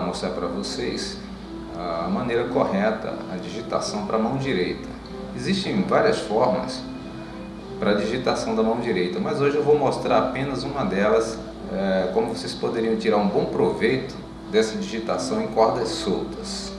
mostrar para vocês a maneira correta, a digitação para a mão direita. Existem várias formas para a digitação da mão direita, mas hoje eu vou mostrar apenas uma delas, é, como vocês poderiam tirar um bom proveito dessa digitação em cordas soltas.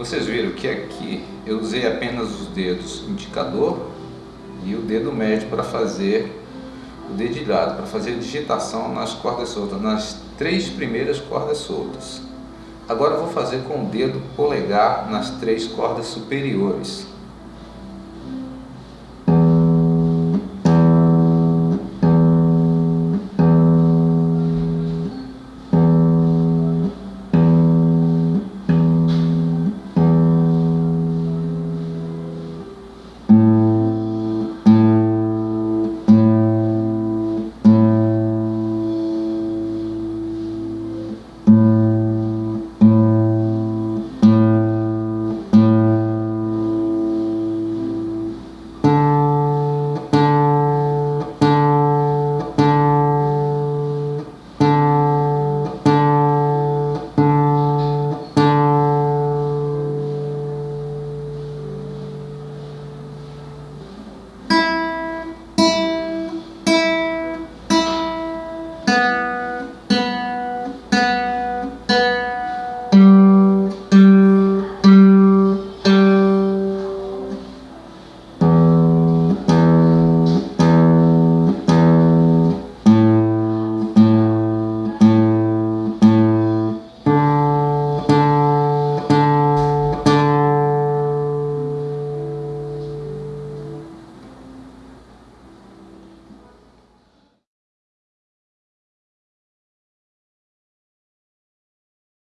Vocês viram que aqui eu usei apenas os dedos indicador e o dedo médio para fazer o dedilhado, para fazer a digitação nas cordas soltas, nas três primeiras cordas soltas. Agora eu vou fazer com o dedo polegar nas três cordas superiores.